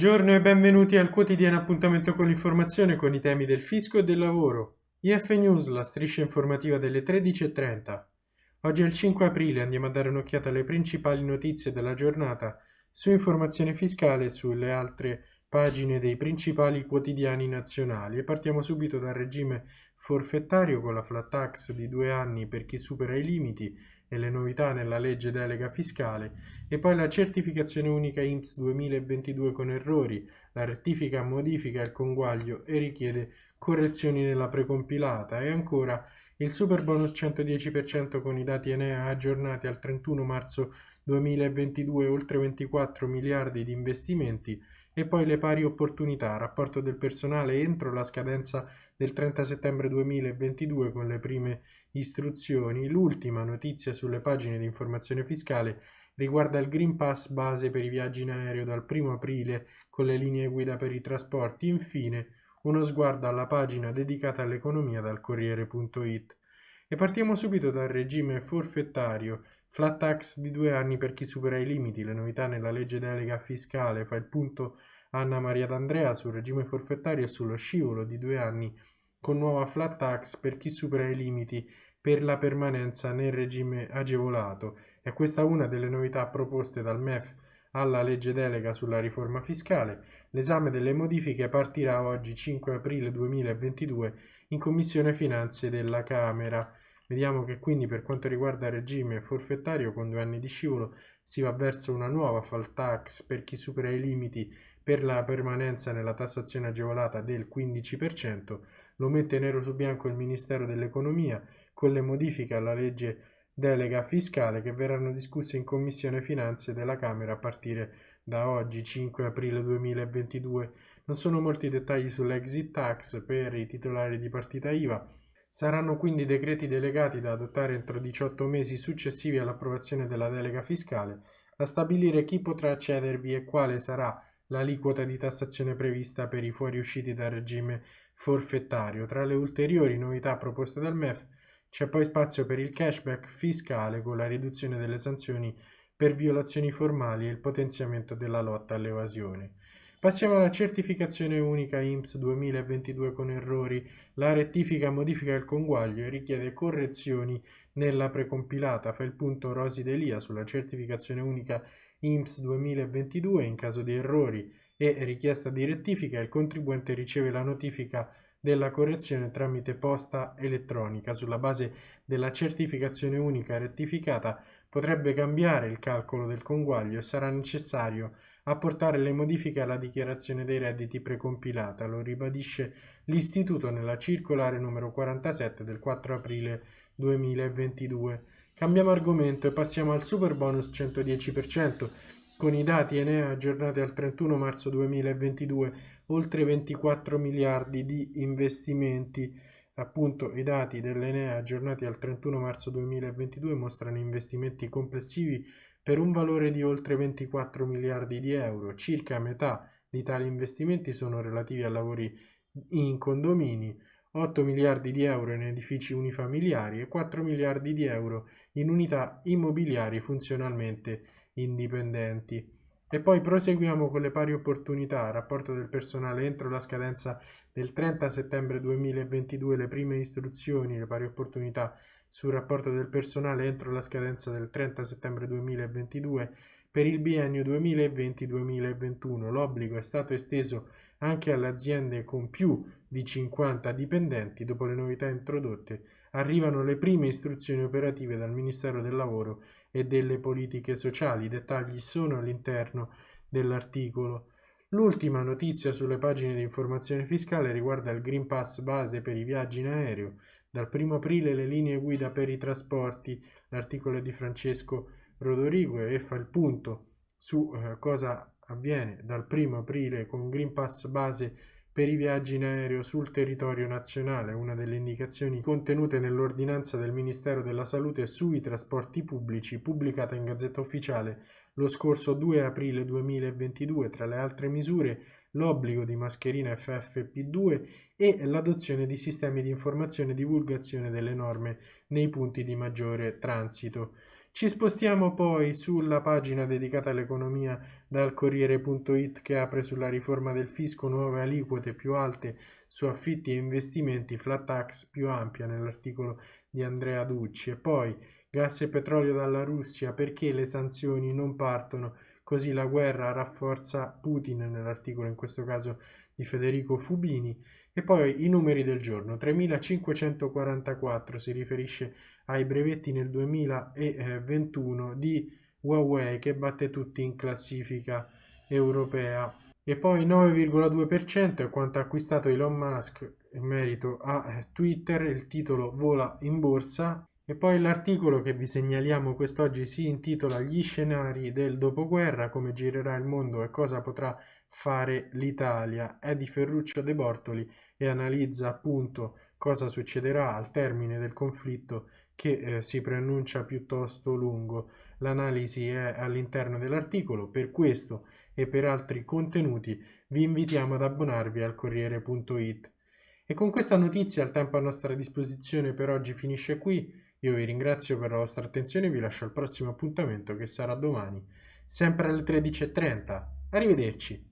Buongiorno e benvenuti al quotidiano appuntamento con l'informazione con i temi del fisco e del lavoro. IF News, la striscia informativa delle 13.30. Oggi è il 5 aprile, andiamo a dare un'occhiata alle principali notizie della giornata su informazione fiscale e sulle altre pagine dei principali quotidiani nazionali e partiamo subito dal regime forfettario con la flat tax di due anni per chi supera i limiti e le novità nella legge delega fiscale e poi la certificazione unica IMSS 2022 con errori, la rettifica modifica il conguaglio e richiede correzioni nella precompilata e ancora il super bonus 110% con i dati Enea aggiornati al 31 marzo 2022 oltre 24 miliardi di investimenti e poi le pari opportunità, rapporto del personale entro la scadenza del 30 settembre 2022 con le prime istruzioni. L'ultima notizia sulle pagine di informazione fiscale riguarda il Green Pass base per i viaggi in aereo dal 1 aprile con le linee guida per i trasporti. Infine, uno sguardo alla pagina dedicata all'economia dal Corriere.it. E partiamo subito dal regime forfettario. Flat tax di due anni per chi supera i limiti. Le novità nella legge delega fiscale fa il punto Anna Maria D'Andrea sul regime forfettario e sullo scivolo di due anni con nuova flat tax per chi supera i limiti per la permanenza nel regime agevolato. È questa una delle novità proposte dal MEF alla legge delega sulla riforma fiscale. L'esame delle modifiche partirà oggi 5 aprile 2022 in Commissione Finanze della Camera. Vediamo che quindi per quanto riguarda il regime forfettario con due anni di scivolo si va verso una nuova fall tax per chi supera i limiti per la permanenza nella tassazione agevolata del 15%, lo mette nero su bianco il Ministero dell'Economia con le modifiche alla legge delega fiscale che verranno discusse in Commissione Finanze della Camera a partire da oggi 5 aprile 2022. Non sono molti dettagli sull'exit tax per i titolari di partita IVA. Saranno quindi decreti delegati da adottare entro 18 mesi successivi all'approvazione della delega fiscale a stabilire chi potrà accedervi e quale sarà l'aliquota di tassazione prevista per i fuoriusciti dal regime forfettario. Tra le ulteriori novità proposte dal MEF c'è poi spazio per il cashback fiscale con la riduzione delle sanzioni per violazioni formali e il potenziamento della lotta all'evasione. Passiamo alla certificazione unica IMSS 2022 con errori. La rettifica modifica il conguaglio e richiede correzioni nella precompilata. Fa il punto Rosi Delia sulla certificazione unica IMSS 2022 in caso di errori e richiesta di rettifica il contribuente riceve la notifica della correzione tramite posta elettronica. Sulla base della certificazione unica rettificata potrebbe cambiare il calcolo del conguaglio e sarà necessario apportare le modifiche alla dichiarazione dei redditi precompilata, lo ribadisce l'Istituto nella circolare numero 47 del 4 aprile 2022. Cambiamo argomento e passiamo al super bonus 110%. Con i dati Enea aggiornati al 31 marzo 2022, oltre 24 miliardi di investimenti. Appunto, i dati dell'Enea aggiornati al 31 marzo 2022 mostrano investimenti complessivi per un valore di oltre 24 miliardi di euro. Circa metà di tali investimenti sono relativi a lavori in condomini, 8 miliardi di euro in edifici unifamiliari e 4 miliardi di euro in unità immobiliari funzionalmente indipendenti. E poi proseguiamo con le pari opportunità, rapporto del personale entro la scadenza del 30 settembre 2022, le prime istruzioni, le pari opportunità sul rapporto del personale entro la scadenza del 30 settembre 2022 per il biennio 2020-2021. L'obbligo è stato esteso anche alle aziende con più di 50 dipendenti. Dopo le novità introdotte arrivano le prime istruzioni operative dal Ministero del Lavoro e delle Politiche Sociali. I dettagli sono all'interno dell'articolo. L'ultima notizia sulle pagine di informazione fiscale riguarda il Green Pass base per i viaggi in aereo. Dal 1 aprile le linee guida per i trasporti, l'articolo è di Francesco Rodorigo e fa il punto su eh, cosa avviene dal 1 aprile con Green Pass base per i viaggi in aereo sul territorio nazionale, una delle indicazioni contenute nell'ordinanza del Ministero della Salute sui trasporti pubblici, pubblicata in Gazzetta Ufficiale lo scorso 2 aprile 2022, tra le altre misure l'obbligo di mascherina FFP2 e l'adozione di sistemi di informazione e divulgazione delle norme nei punti di maggiore transito. Ci spostiamo poi sulla pagina dedicata all'economia dal Corriere.it che apre sulla riforma del fisco nuove aliquote più alte su affitti e investimenti, flat tax più ampia nell'articolo di Andrea Ducci. E poi gas e petrolio dalla Russia perché le sanzioni non partono, così la guerra rafforza Putin nell'articolo in questo caso di Federico Fubini. E poi i numeri del giorno. 3544 si riferisce ai brevetti nel 2021 di Huawei che batte tutti in classifica europea. E poi 9,2% è quanto ha acquistato Elon Musk in merito a Twitter, il titolo vola in borsa e poi l'articolo che vi segnaliamo quest'oggi si intitola Gli scenari del dopoguerra, come girerà il mondo e cosa potrà fare l'Italia. È di Ferruccio De Bortoli e analizza appunto cosa succederà al termine del conflitto che eh, si preannuncia piuttosto lungo. L'analisi è all'interno dell'articolo, per questo e per altri contenuti vi invitiamo ad abbonarvi al Corriere.it. E con questa notizia il tempo a nostra disposizione per oggi finisce qui. Io vi ringrazio per la vostra attenzione e vi lascio al prossimo appuntamento che sarà domani, sempre alle 13.30. Arrivederci.